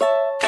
you